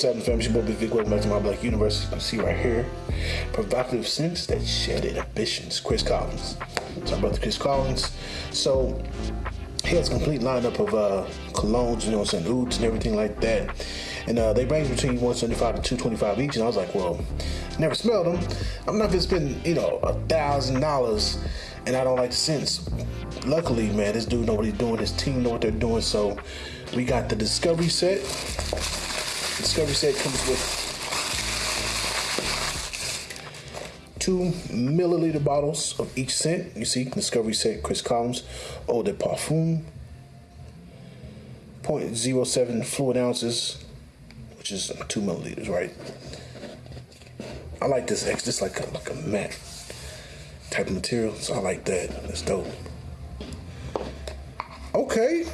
what's happening, fam? It's your boy Big Vic. Welcome back to my Black Universe. You can see right here, provocative scents that shed inhibitions. Chris Collins. So my brother Chris Collins. So he has a complete lineup of uh, colognes, you know, what I'm saying, and everything like that. And uh, they range between 175 to 225 each. And I was like, well, never smelled them. I'm not gonna spend, you know, a thousand dollars, and I don't like the scents. Luckily, man, this dude know what he's doing. His team know what they're doing. So we got the Discovery set. Discovery set comes with two milliliter bottles of each scent. You see, Discovery set, Chris Collins, Eau de Parfum, 0.07 fluid ounces, which is two milliliters, right? I like this X, just like a, like a matte type of material, so I like that. That's dope. Okay,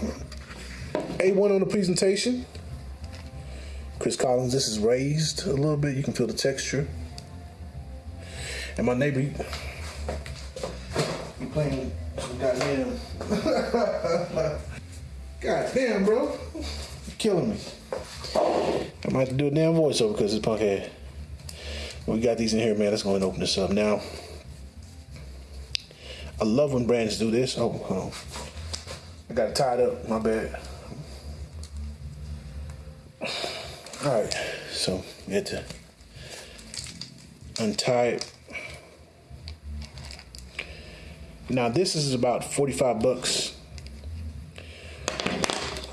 A1 on the presentation. Chris Collins, this is raised a little bit. You can feel the texture. And my neighbor, he, he playing some goddamn. goddamn, bro. You're killing me. I might have to do a damn voiceover because it's punk head. We got these in here, man. Let's go and open this up now. I love when brands do this. Oh, hold on. I got it tied up. My bad. All right, so we had to untie it. Now this is about 45 bucks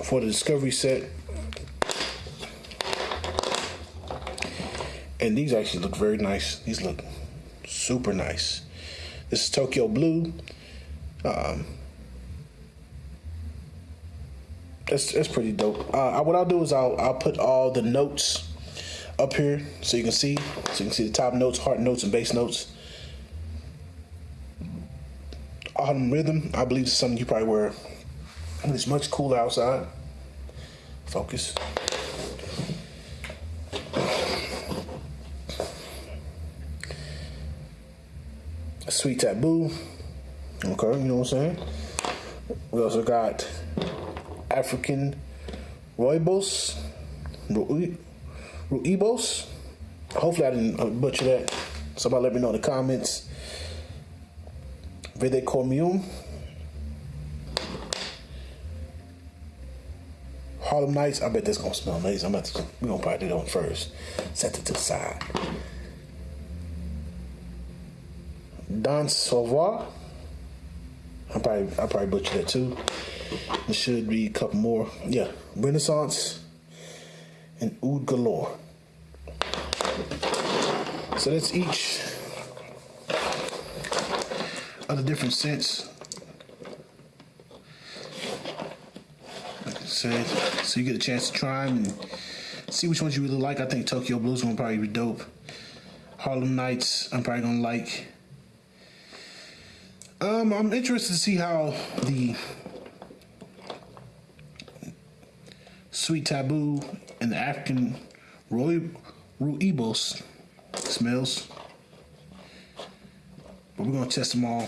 for the Discovery set. And these actually look very nice. These look super nice. This is Tokyo Blue. Um, that's that's pretty dope. Uh, what I'll do is I'll I'll put all the notes up here so you can see so you can see the top notes, heart notes, and bass notes. Autumn rhythm, I believe, is something you probably wear when it's much cooler outside. Focus. Sweet taboo. Okay, you know what I'm saying? We also got African Rooibos, Rooibos. Hopefully I didn't uh, butcher that. Somebody let me know in the comments. Vede Cormium. Harlem Nights. I bet this gonna smell nice. I'm about to, we're gonna probably do that one first. Set it to the side. Don Sauveur. I probably I probably butchered that too. There should be a couple more. Yeah, Renaissance and Oud Galore. So that's each of the different scents. Said, so you get a chance to try them and see which ones you really like. I think Tokyo Blues gonna probably be dope. Harlem Nights, I'm probably gonna like. Um, I'm interested to see how the Sweet Taboo and the African Rooibos smells. But we're gonna test them all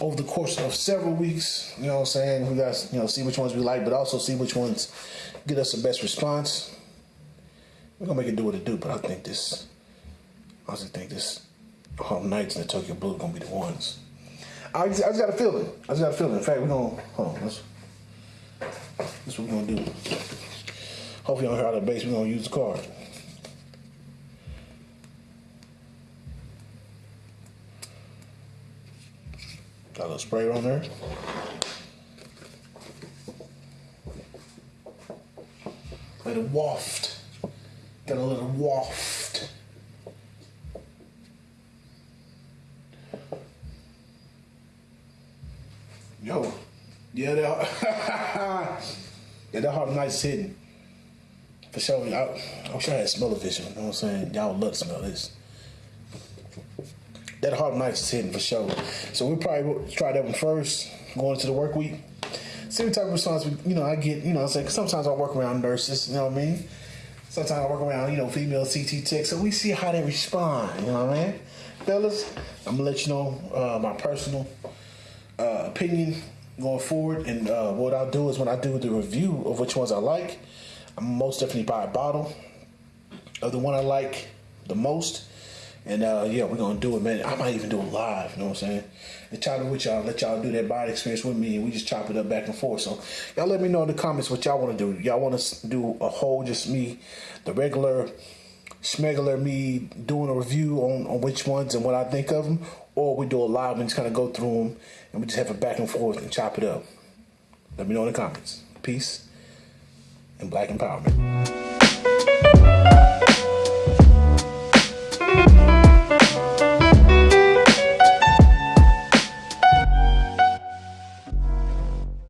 over the course of several weeks. You know what I'm saying? We got you know see which ones we like, but also see which ones get us the best response. We're gonna make it do what it do, but I think this I also think this um, Harlem Nights and the Tokyo Blue gonna be the ones. I just, I just got a feeling. I just got a feeling. In fact, we're gonna hold on. Let's, that's what we're gonna do. Hopefully, on here out of base, we're gonna use the card. Got a little spray on there. Let it waft. Got a little waft. Yo, yeah, that, yeah, that Harlem Nights hitting. For sure. I, I wish I had smell vision. You know what I'm saying? Y'all would love to smell this. That Harlem Nights is hitting for sure. So we'll probably try that one first, going into the work week. See what type of response we, you know, I get, you know I'm saying? sometimes I work around nurses, you know what I mean? Sometimes I work around, you know, female CT techs. So we see how they respond, you know what I mean? Fellas, I'm gonna let you know uh, my personal uh, opinion going forward. And uh, what I'll do is when I do the review of which ones I like, I'm most definitely buy a bottle of the one I like the most. And uh, yeah, we're gonna do it, man. I might even do it live, you know what I'm saying? And chop it with y'all, let y'all do that body experience with me, and we just chop it up back and forth. So y'all let me know in the comments what y'all wanna do. Y'all wanna do a whole just me, the regular schmegular me doing a review on, on which ones and what I think of them, or we do a live and just kind of go through them and we just have a back and forth and chop it up. Let me know in the comments. Peace and black empowerment.